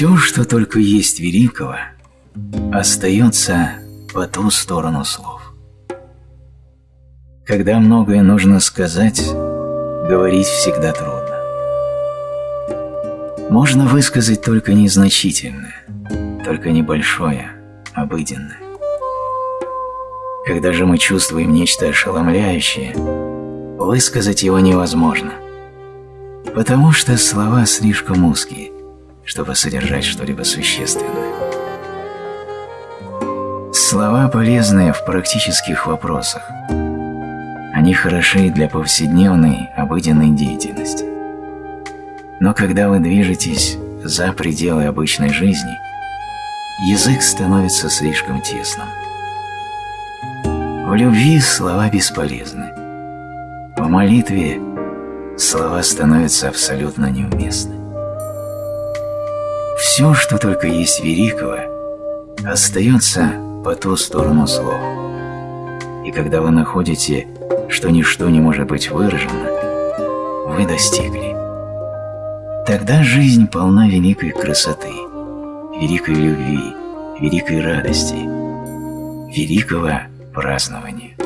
Все, что только есть великого, остается по ту сторону слов. Когда многое нужно сказать, говорить всегда трудно. Можно высказать только незначительное, только небольшое, обыденное. Когда же мы чувствуем нечто ошеломляющее, высказать его невозможно, потому что слова слишком узкие, чтобы содержать что-либо существенное. Слова полезны в практических вопросах. Они хороши для повседневной, обыденной деятельности. Но когда вы движетесь за пределы обычной жизни, язык становится слишком тесным. В любви слова бесполезны. В молитве слова становятся абсолютно неуместны. Все, что только есть великого, остается по ту сторону слов. И когда вы находите, что ничто не может быть выражено, вы достигли. Тогда жизнь полна великой красоты, великой любви, великой радости, великого празднования.